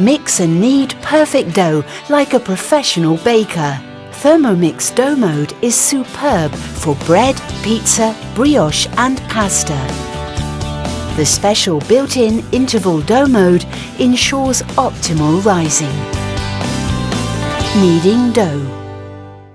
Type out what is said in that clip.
Mix and knead perfect dough like a professional baker. Thermomix dough mode is superb for bread, pizza, brioche and pasta. The special built-in interval dough mode ensures optimal rising. Kneading dough.